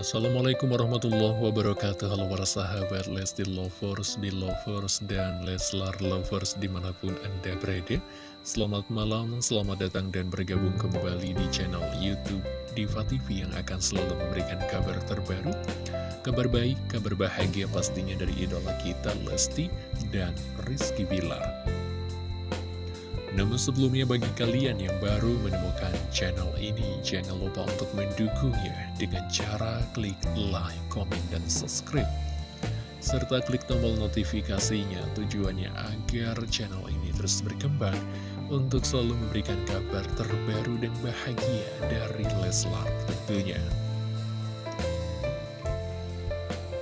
Assalamualaikum warahmatullahi wabarakatuh. Halo para sahabat Lesti Lovers, di Lovers, dan Leslar Lovers di mana pun anda berada. Selamat malam, selamat datang dan bergabung kembali di channel Youtube Diva TV Yang akan selalu memberikan kabar terbaru Kabar baik, kabar bahagia pastinya dari idola kita Lesti dan Rizky Bilar namun sebelumnya bagi kalian yang baru menemukan channel ini, jangan lupa untuk mendukungnya dengan cara klik like, komen, dan subscribe. Serta klik tombol notifikasinya tujuannya agar channel ini terus berkembang untuk selalu memberikan kabar terbaru dan bahagia dari Leslar tentunya.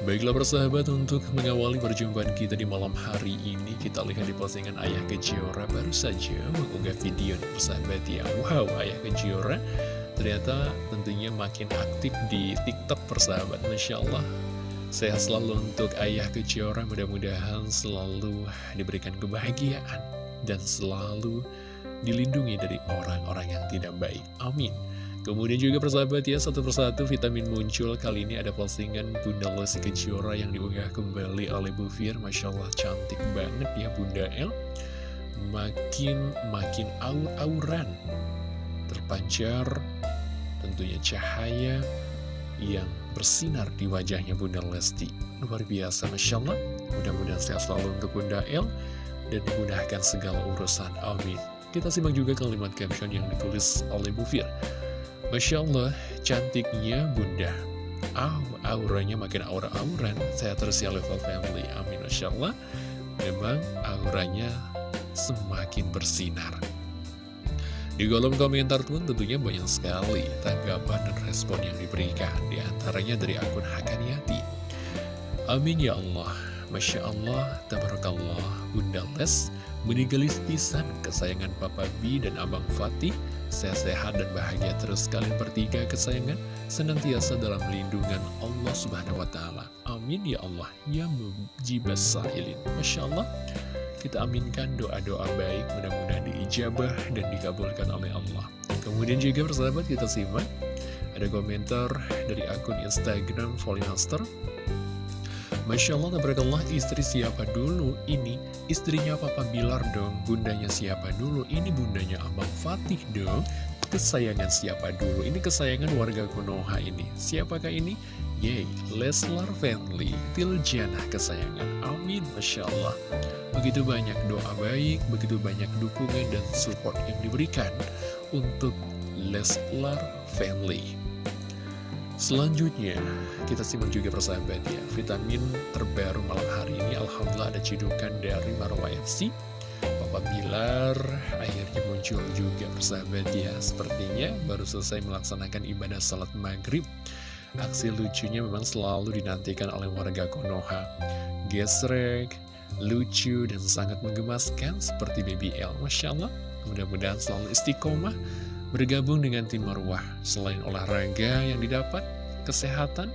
Baiklah persahabat untuk mengawali perjumpaan kita di malam hari ini Kita lihat di postingan Ayah Kejora baru saja mengunggah video persahabat ya. Wow Ayah Kejora ternyata tentunya makin aktif di tiktok persahabat. Masya Allah Sehat selalu untuk Ayah Kejora. Mudah-mudahan selalu diberikan kebahagiaan Dan selalu dilindungi dari orang-orang yang tidak baik. Amin Kemudian juga persahabat ya, satu persatu vitamin muncul. Kali ini ada postingan Bunda Lesti Kejora yang diunggah kembali oleh Bu Fir. Masya Allah cantik banget ya Bunda El. Makin-makin aur-auran. Terpancar tentunya cahaya yang bersinar di wajahnya Bunda Lesti. Luar biasa Masya Allah Mudah-mudahan sehat selalu untuk Bunda El Dan dimudahkan segala urusan. Amin. Kita simak juga kalimat caption yang ditulis oleh Bu Fir Masya Allah, cantiknya bunda. Ah, auranya makin aura-auran. Saya terus level family. Amin, Masya Allah. Memang auranya semakin bersinar. Di kolom komentar pun tentunya banyak sekali tanggapan dan respon yang diberikan. Di antaranya dari akun Hakaniati. Amin ya Allah. Masya Allah, Tabarakallah, Bunda Les, meninggalis pisan kesayangan Papa B dan Abang Fatih, sehat-sehat dan bahagia terus kalian bertiga kesayangan, senantiasa dalam lindungan Allah Subhanahu Wa Taala. Amin ya Allah, ya mujibas sa'ilin. Masya Allah, kita aminkan doa-doa baik, mudah-mudahan diijabah dan dikabulkan oleh Allah. Kemudian juga persahabat kita simak, ada komentar dari akun Instagram Folimaster, Masya Allah, tabarakallah, istri siapa dulu? Ini istrinya Papa Bilar dong, bundanya siapa dulu? Ini bundanya Abang Fatih dong. Kesayangan siapa dulu? Ini kesayangan warga Konoha ini. Siapakah ini? Yay, Leslar Family, Tiljana kesayangan. Amin, Masya Allah. Begitu banyak doa baik, begitu banyak dukungan dan support yang diberikan untuk Leslar Family. Selanjutnya, kita simak juga persahabat ya, vitamin terbaru malam hari ini Alhamdulillah ada cidukan dari Marwa FC Papa Bilar akhirnya muncul juga persahabat ya Sepertinya baru selesai melaksanakan ibadah salat maghrib. Aksi lucunya memang selalu dinantikan oleh warga Konoha. Gesrek, lucu dan sangat menggemaskan seperti Baby L Masya Allah, mudah-mudahan selalu istiqomah Bergabung dengan tim Marwah, selain olahraga yang didapat, kesehatan,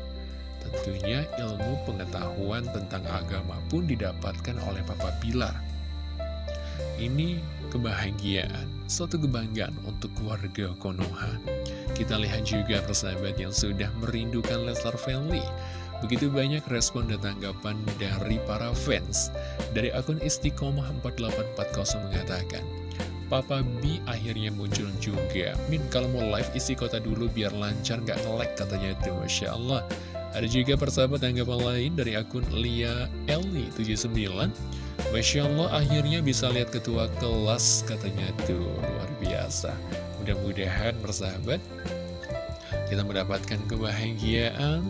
tentunya ilmu pengetahuan tentang agama pun didapatkan oleh Papa Pilar. Ini kebahagiaan, suatu kebanggaan untuk keluarga Konoha. Kita lihat juga persahabat yang sudah merindukan Leslar Family. Begitu banyak respon dan tanggapan dari para fans. Dari akun Istiqomah 4840 mengatakan, Papa B akhirnya muncul juga. Min kalau mau live isi kota dulu biar lancar gak nge katanya itu Masya Allah. Ada juga persahabat tanggapan lain dari akun Lia Eli 79 Masya Allah akhirnya bisa lihat ketua kelas katanya itu. Luar biasa. Mudah-mudahan persahabat kita mendapatkan kebahagiaan,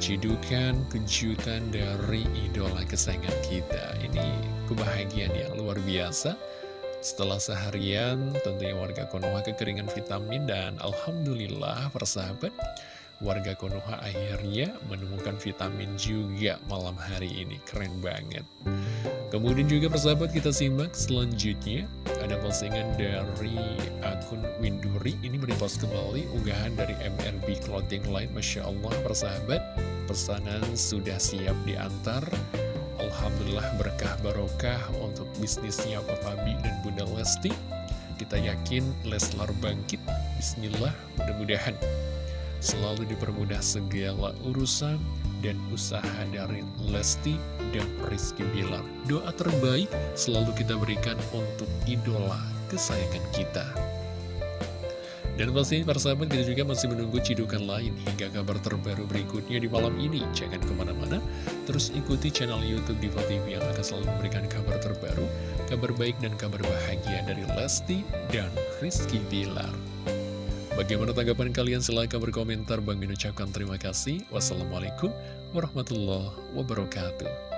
cidukan, kejutan dari idola kesayangan kita. Ini kebahagiaan yang luar biasa. Setelah seharian, tentunya warga Konoha kekeringan vitamin dan Alhamdulillah persahabat, warga Konoha akhirnya menemukan vitamin juga malam hari ini. Keren banget. Kemudian juga persahabat kita simak selanjutnya, ada postingan dari akun Winduri, ini merepost kembali unggahan dari MRB Clothing Line, Masya Allah persahabat, pesanan sudah siap diantar Alhamdulillah berkah barokah untuk bisnisnya Papa B dan Bunda Lesti. Kita yakin Leslar bangkit. Bismillah, mudah-mudahan selalu dipermudah segala urusan dan usaha dari Lesti dan Rizky Bilar. Doa terbaik selalu kita berikan untuk idola kesayangan kita. Dan pastinya para sahabat kita juga masih menunggu cidukan lain hingga kabar terbaru berikutnya di malam ini. Jangan ke mana-mana, terus ikuti channel Youtube Diva TV yang akan selalu memberikan kabar terbaru, kabar baik dan kabar bahagia dari Lesti dan Rizky Bilar. Bagaimana tanggapan kalian? Silahkan berkomentar. Bang Min ucapkan terima kasih. Wassalamualaikum warahmatullahi wabarakatuh.